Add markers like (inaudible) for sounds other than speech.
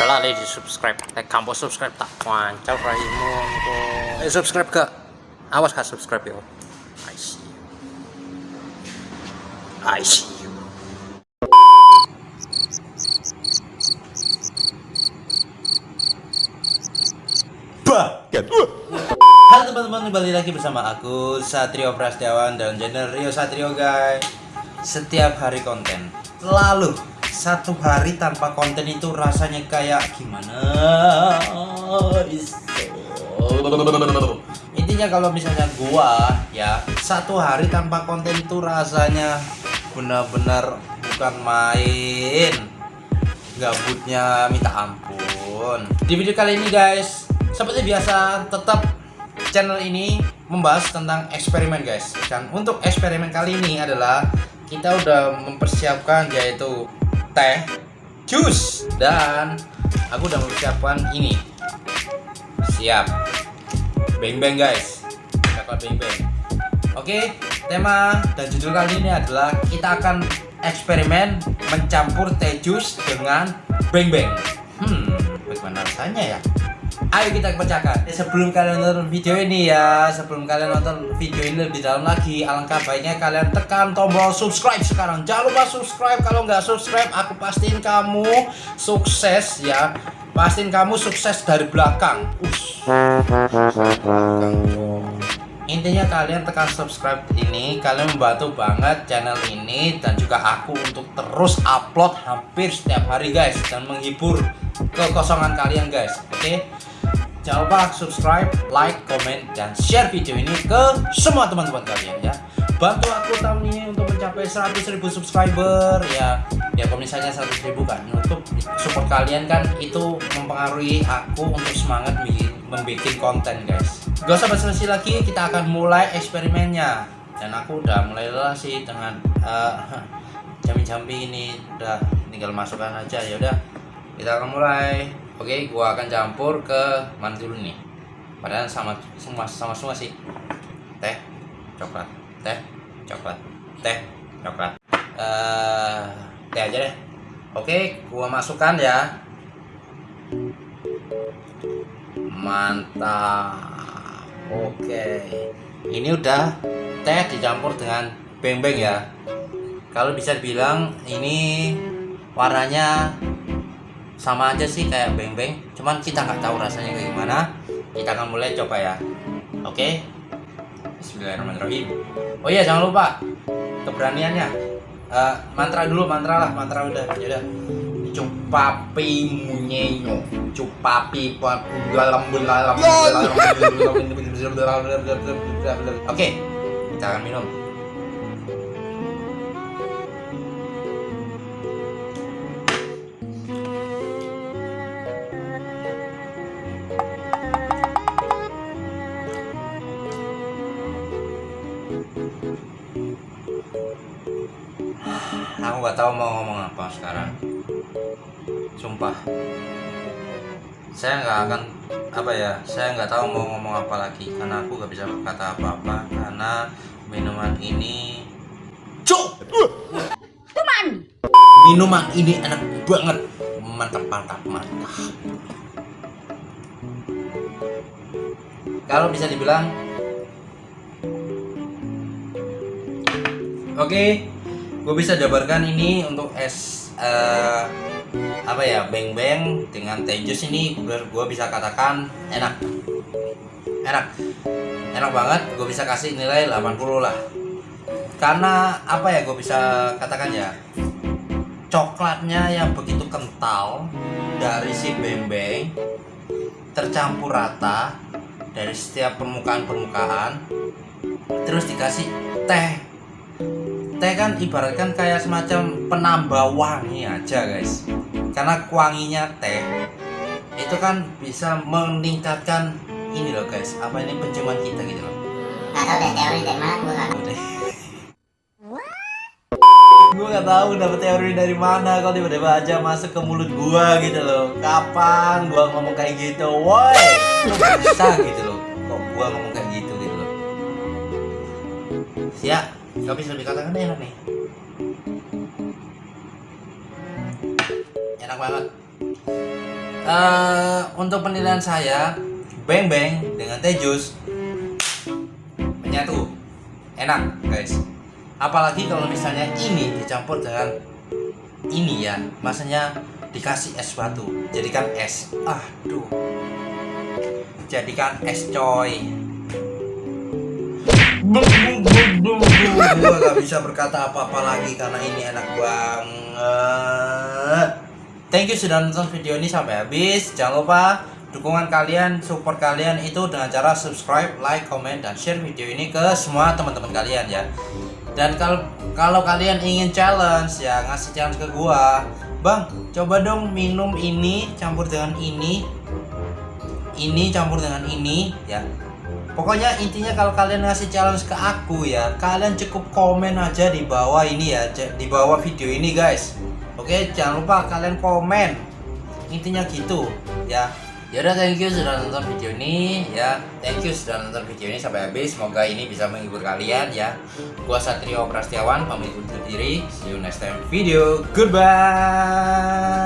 Ojo lali di subscribe. Like kamu subscribe tak wancau raimu. Eh subscribe gak? Awas gak subscribe yo. I see you. I see you. Baget. Halo teman-teman, kembali lagi bersama aku Satrio Prasetyawan dan channel Rio Satrio guys. Setiap hari konten. Lalu satu hari tanpa konten itu rasanya kayak gimana? Intinya kalau misalnya gua ya satu hari tanpa konten itu rasanya benar-benar bukan main. Gabutnya minta ampun. Di video kali ini guys seperti biasa tetap channel ini membahas tentang eksperimen guys. Dan untuk eksperimen kali ini adalah kita udah mempersiapkan yaitu teh jus. Dan aku udah mempersiapkan ini. Siap. Beng beng guys. Coklat beng beng oke tema dan judul kali ini adalah kita akan eksperimen mencampur teh jus dengan beng beng hmm bagaimana rasanya ya Ayo kita pecahkan. Ya, Sebelum kalian nonton video ini ya Sebelum kalian nonton video ini lebih dalam lagi Alangkah baiknya kalian tekan tombol subscribe sekarang. Jangan lupa subscribe. Kalau nggak subscribe aku pastiin kamu sukses ya. Pastiin kamu sukses dari belakang. Ush. Intinya kalian tekan subscribe ini Kalian membantu banget channel ini Dan juga aku untuk terus upload hampir setiap hari guys Dan menghibur kekosongan kalian guys. Oke? okay? Jangan lupa subscribe, like, komen, dan share video ini ke semua teman-teman kalian ya. Bantu aku tahun ini untuk mencapai 100.000 subscriber ya. Ya kalau misalnya 100.000 kan Untuk support kalian kan itu mempengaruhi aku untuk semangat membuat konten guys. Gak usah basa-basi lagi kita akan mulai eksperimennya. Dan aku udah mulai lelah sih dengan (laughs) uh, jambi-jambi ini. Udah tinggal masukkan aja ya udah. Kita akan mulai Oke, gua akan campur ke mana dulu nih. Padahal sama semua sama semua sih. Teh, coklat, teh, coklat, teh, coklat. Uh, teh aja deh. Oke, gua masukkan ya. Mantap. Oke. Ini udah teh dicampur dengan beng-beng ya. Kalau bisa dibilang ini warnanya sama aja sih kayak beng-beng cuman kita nggak tahu rasanya kayak gimana kita akan mulai coba ya oke Bismillahirrahmanirrahim oh iya jangan lupa keberaniannya uh, mantra dulu mantra lah mantra udah ya udah cupapi munyenyo cupapi dalam dalam oke kita akan minum aku nggak tahu mau ngomong apa sekarang. Sumpah. Saya nggak akan apa ya saya nggak tahu mau ngomong apa lagi karena aku nggak bisa berkata apa-apa karena minuman ini cuk! Minuman minuman ini enak banget. Mantap mantap mantap. Kalau bisa dibilang oke okay, gue bisa jabarkan ini untuk es uh, apa ya beng beng dengan teh jus ini. Gue bisa katakan enak. Enak. Enak banget gue bisa kasih nilai 80 lah. Karena apa ya gue bisa katakan ya? Coklatnya yang begitu kental dari si beng beng tercampur rata dari setiap permukaan-permukaan terus dikasih teh teh kan ibaratkan kayak semacam penambah wangi aja guys. Karena wanginya teh itu kan bisa meningkatkan ini loh guys. Apa ini penciuman kita gitu loh. Gak tau deh teori dari mana? Gue gak gue gak tahu dapet teori dari mana. Kalau tiba-tiba aja masuk ke mulut gue gitu loh. Kapan gue ngomong kayak gitu woi? Bisa gitu loh. Kok gue ngomong kayak gitu gitu loh. Siap Gak bisa dikatakan enak nih. Enak banget. Eh, untuk penilaian saya beng beng dengan teh jus menyatu. Enak guys. Apalagi kalau misalnya ini dicampur dengan ini ya. Maksudnya dikasih es batu. Jadikan es. Aduh. Jadikan es coy. Bum, bum, bum, bum, Gua gak bisa berkata apa-apa lagi karena ini enak banget. Thank you sudah nonton video ini sampai habis. Jangan lupa dukungan kalian, support kalian itu dengan cara subscribe, like, comment, dan share video ini ke semua teman-teman kalian ya. Dan kalau kalau kalian ingin challenge ya ngasih challenge ke gua. Bang coba dong minum ini campur dengan ini. Ini campur dengan ini ya pokoknya intinya kalau kalian ngasih challenge ke aku ya kalian cukup komen aja di bawah ini ya di bawah video ini guys. Oke jangan lupa kalian komen. Intinya gitu ya. Yaudah thank you sudah nonton video ini ya. Thank you sudah nonton video ini sampai habis. Semoga ini bisa menghibur kalian ya. Gua Satrio Prastiawan pamit undur diri. See you next time video. Goodbye